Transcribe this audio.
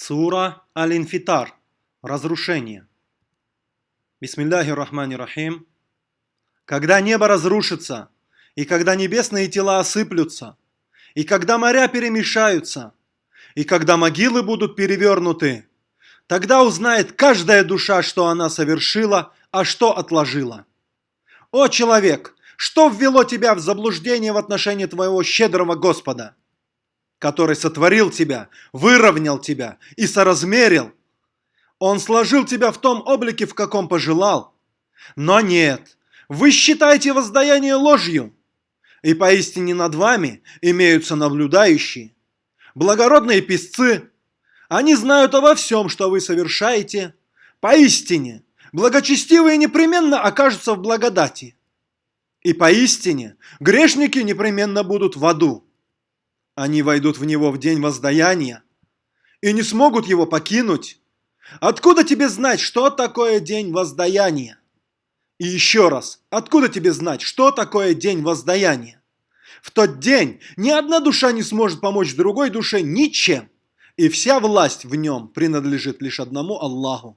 Сура Аль-Инфитар. Разрушение. Бисмилляхи рахмани рахим. Когда небо разрушится, и когда небесные тела осыплются, и когда моря перемешаются, и когда могилы будут перевернуты, тогда узнает каждая душа, что она совершила, а что отложила. О человек, что ввело тебя в заблуждение в отношении твоего щедрого Господа? Который сотворил тебя, выровнял тебя и соразмерил. Он сложил тебя в том облике, в каком пожелал. Но нет, вы считаете воздаяние ложью, и поистине над вами имеются наблюдающие. Благородные песцы, они знают обо всем, что вы совершаете. Поистине, благочестивые непременно окажутся в благодати. И поистине, грешники непременно будут в аду они войдут в него в день воздаяния и не смогут его покинуть. Откуда тебе знать, что такое день воздаяния? И еще раз, откуда тебе знать, что такое день воздаяния? В тот день ни одна душа не сможет помочь другой душе ничем, и вся власть в нем принадлежит лишь одному Аллаху.